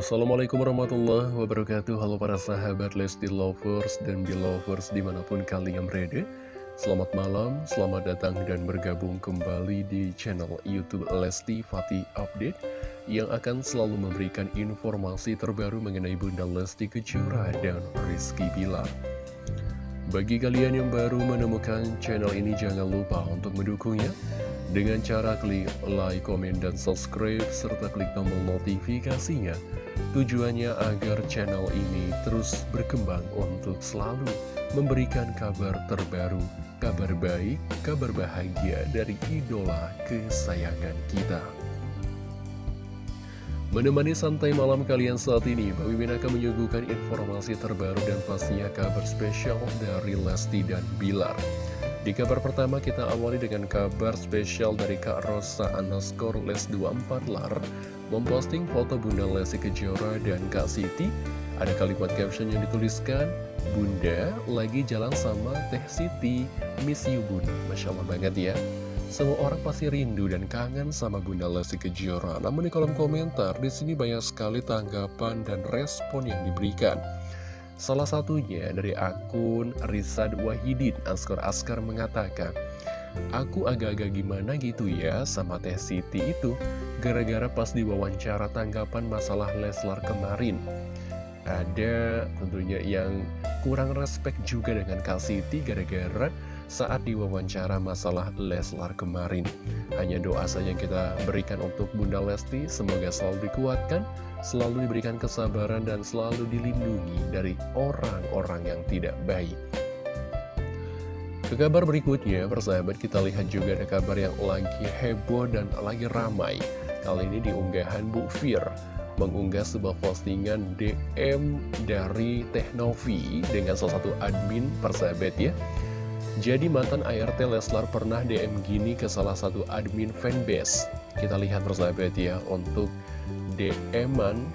Assalamualaikum warahmatullahi wabarakatuh. Halo para sahabat Lesti Lovers dan Belovers di mana pun kalian berada. Selamat malam, selamat datang dan bergabung kembali di channel Youtube Lesti Fatih Update Yang akan selalu memberikan informasi terbaru mengenai Bunda Lesti Kejora dan Rizky Bilar. Bagi kalian yang baru menemukan channel ini jangan lupa untuk mendukungnya dengan cara klik like, komen, dan subscribe, serta klik tombol notifikasinya. Tujuannya agar channel ini terus berkembang untuk selalu memberikan kabar terbaru, kabar baik, kabar bahagia dari idola kesayangan kita. Menemani santai malam kalian saat ini, Mbak Mimin akan menyuguhkan informasi terbaru dan pastinya kabar spesial dari Lesti dan Bilar. Di kabar pertama kita awali dengan kabar spesial dari Kak Rosa underscore les 24 lar Memposting foto Bunda Lesti Kejora dan Kak Siti. Ada kalimat caption yang dituliskan Bunda lagi jalan sama Teh Siti. Miss you bun. Masya Allah banget ya. Semua orang pasti rindu dan kangen sama Bunda Lesti Kejora. Namun di kolom komentar di sini banyak sekali tanggapan dan respon yang diberikan Salah satunya dari akun Rizad Wahidin Askar Askar mengatakan Aku agak-agak gimana gitu ya sama Teh Siti itu Gara-gara pas diwawancara tanggapan masalah Leslar kemarin. Ada tentunya yang kurang respect juga dengan Kak Siti Gara-gara saat diwawancara masalah Leslar kemarin Hanya doa saja yang kita berikan untuk Bunda Lesti Semoga selalu dikuatkan selalu diberikan kesabaran dan selalu dilindungi dari orang-orang yang tidak baik. Ke kabar berikutnya, persahabat kita lihat juga ada kabar yang lagi heboh dan lagi ramai. Kali ini di unggahan Bu Fir mengunggah sebuah postingan DM dari Teknovi dengan salah satu admin persahabat ya. Jadi mantan ART Leslar pernah DM gini ke salah satu admin fanbase. Kita lihat persahabat ya untuk DM-an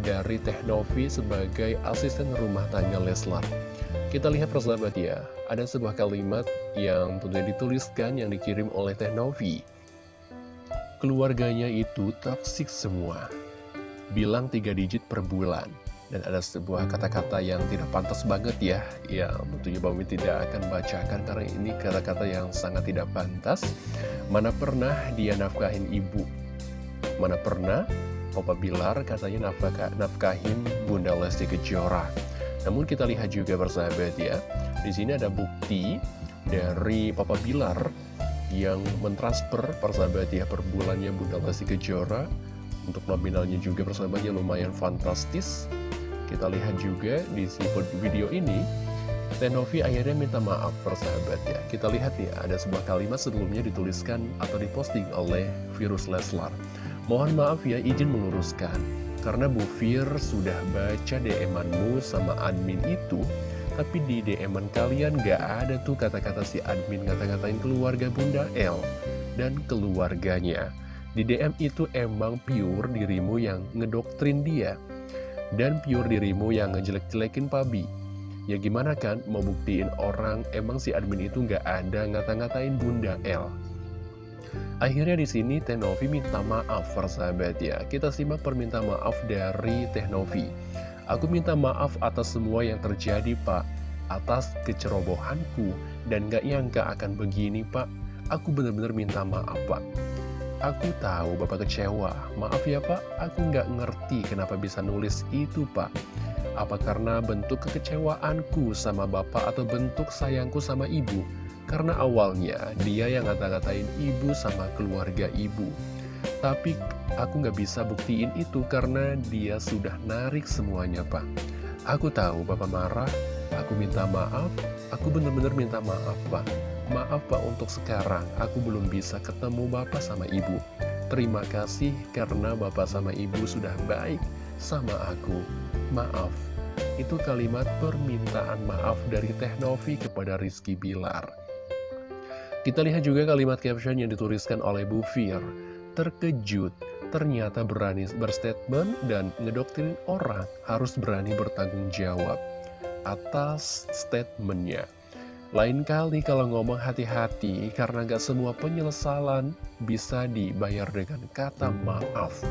dari Teknovi sebagai asisten rumah tangga Leslar. Kita lihat persahabat ya, ada sebuah kalimat yang tentunya dituliskan yang dikirim oleh Teknovi. Keluarganya itu toksik semua. Bilang tiga digit per bulan. Dan ada sebuah kata-kata yang tidak pantas banget ya Yang tentunya Bami tidak akan bacakan karena ini kata-kata yang sangat tidak pantas Mana pernah dia nafkahin ibu Mana pernah Opa Bilar katanya nafkah, nafkahin Bunda Lesti Kejora. Namun kita lihat juga bersahabat ya, di sini ada bukti dari Papa Bilar yang mentransfer persahabat ya per bulannya Bunda Lesti Kejora untuk nominalnya juga persahabatnya lumayan fantastis. Kita lihat juga di video ini Tenovi akhirnya minta maaf persahabat ya. Kita lihat ya, ada sebuah kalimat sebelumnya dituliskan atau diposting oleh Virus Leslar. Mohon maaf ya, izin meluruskan. Karena Bu Fir sudah baca DM-anmu sama admin itu, tapi di DM-an kalian gak ada tuh kata-kata si admin kata-katain keluarga Bunda L dan keluarganya. Di DM itu emang pure dirimu yang ngedoktrin dia, dan pure dirimu yang ngejelek-jelekin Pabi. Ya gimana kan, mau buktiin orang emang si admin itu gak ada ngata-ngatain Bunda L. Akhirnya di sini Teh minta maaf persahabat ya. Kita simak permintaan maaf dari Teh Aku minta maaf atas semua yang terjadi pak, atas kecerobohanku, dan gak nyangka akan begini pak. Aku benar-benar minta maaf pak. Aku tahu bapak kecewa, maaf ya pak, aku nggak ngerti kenapa bisa nulis itu pak. Apa karena bentuk kekecewaanku sama bapak atau bentuk sayangku sama ibu? Karena awalnya dia yang ngata-ngatain ibu sama keluarga ibu. Tapi aku nggak bisa buktiin itu karena dia sudah narik semuanya, Pak. Aku tahu Bapak marah, aku minta maaf, aku benar-benar minta maaf, Pak. Maaf, Pak, untuk sekarang aku belum bisa ketemu Bapak sama Ibu. Terima kasih karena Bapak sama Ibu sudah baik sama aku. Maaf. Itu kalimat permintaan maaf dari Teh Novi kepada Rizky Bilar. Kita lihat juga kalimat caption yang dituliskan oleh Bu Fir. Terkejut, ternyata berani berstatement dan ngedoktrin orang harus berani bertanggung jawab atas statementnya. Lain kali kalau ngomong hati-hati karena gak semua penyesalan bisa dibayar dengan kata maaf.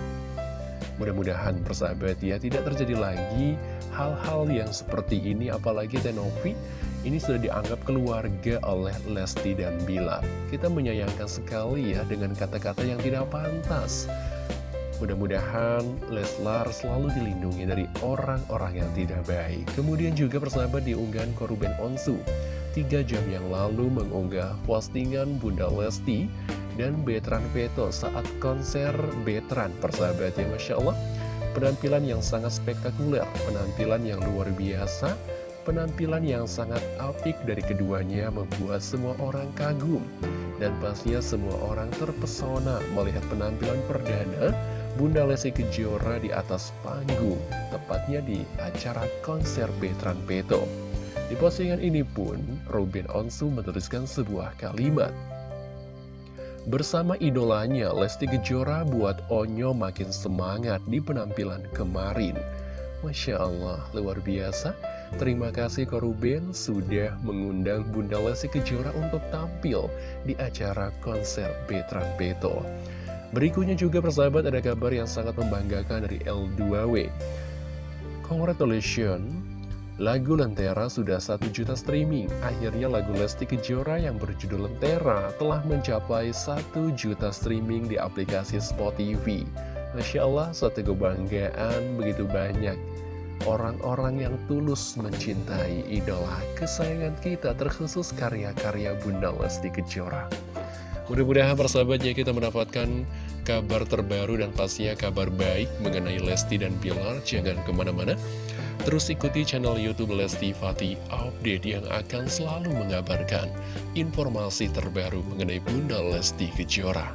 Mudah-mudahan persahabat ya tidak terjadi lagi hal-hal yang seperti ini apalagi Tenovi ini sudah dianggap keluarga oleh Lesti dan Bilar. Kita menyayangkan sekali ya dengan kata-kata yang tidak pantas. Mudah-mudahan Leslar selalu dilindungi dari orang-orang yang tidak baik. Kemudian juga persahabat diunggahan Koruben Onsu. Tiga jam yang lalu mengunggah postingan Bunda Lesti dan Betran Peto saat konser Betran persahabat ya Masya Allah. Penampilan yang sangat spektakuler, penampilan yang luar biasa, penampilan yang sangat apik dari keduanya membuat semua orang kagum. Dan pastinya semua orang terpesona melihat penampilan perdana Bunda Lesti Kejora di atas panggung, tepatnya di acara konser Betran Peto. Di postingan ini pun, Robin Onsu menuliskan sebuah kalimat. Bersama idolanya, Lesti Kejora buat Onyo makin semangat di penampilan kemarin. Masya Allah, luar biasa. Terima kasih Koruben sudah mengundang Bunda Lesti Kejora untuk tampil di acara konser Betran Beto. Berikutnya juga persahabat ada kabar yang sangat membanggakan dari L2W. Congratulations, lagu Lentera sudah 1 juta streaming. Akhirnya lagu Lesti Kejora yang berjudul Lentera telah mencapai 1 juta streaming di aplikasi Spotify. Masya Allah, suatu kebanggaan begitu banyak orang-orang yang tulus mencintai idola kesayangan kita, terkhusus karya-karya Bunda Lesti Kejora. Mudah-mudahan persahabatnya kita mendapatkan kabar terbaru dan pastinya kabar baik mengenai Lesti dan Bilar. Jangan ke mana-mana. Terus ikuti channel Youtube Lesti Fati Update yang akan selalu mengabarkan informasi terbaru mengenai Bunda Lesti Kejora.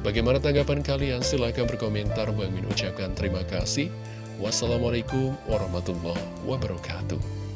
Bagaimana tanggapan kalian? Silahkan berkomentar. Bang Min ucapkan terima kasih. Wassalamualaikum warahmatullahi wabarakatuh.